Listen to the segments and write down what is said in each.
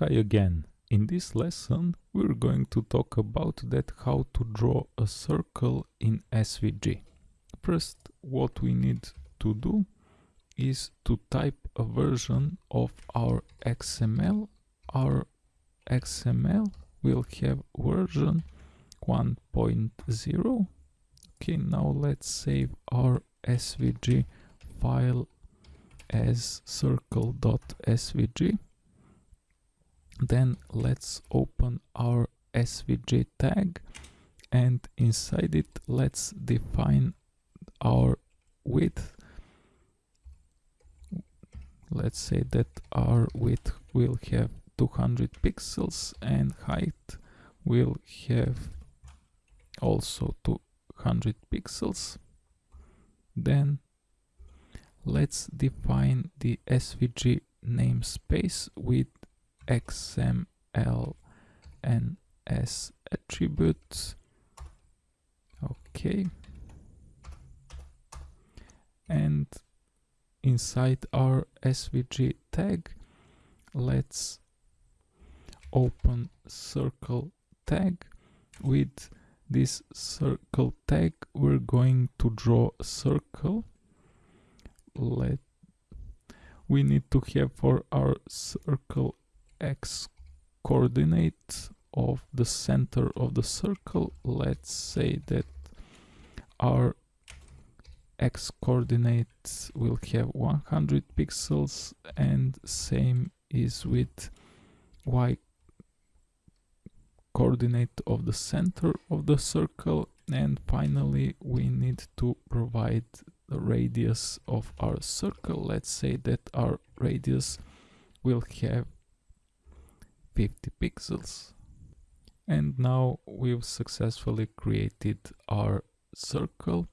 Hi again. In this lesson we're going to talk about that how to draw a circle in SVG. First what we need to do is to type a version of our XML. Our XML will have version 1.0. Okay, now let's save our SVG file as circle.svg then let's open our svg tag and inside it let's define our width. Let's say that our width will have 200 pixels and height will have also 200 pixels. Then let's define the svg namespace with xml and s attributes. Okay. And inside our svg tag let's open circle tag. With this circle tag we're going to draw a circle. Let we need to have for our circle x coordinate of the center of the circle. Let's say that our x coordinate will have 100 pixels and same is with y coordinate of the center of the circle. And finally we need to provide the radius of our circle. Let's say that our radius will have 50 pixels and now we've successfully created our circle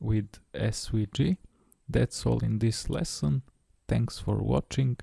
with SVG. That's all in this lesson. Thanks for watching.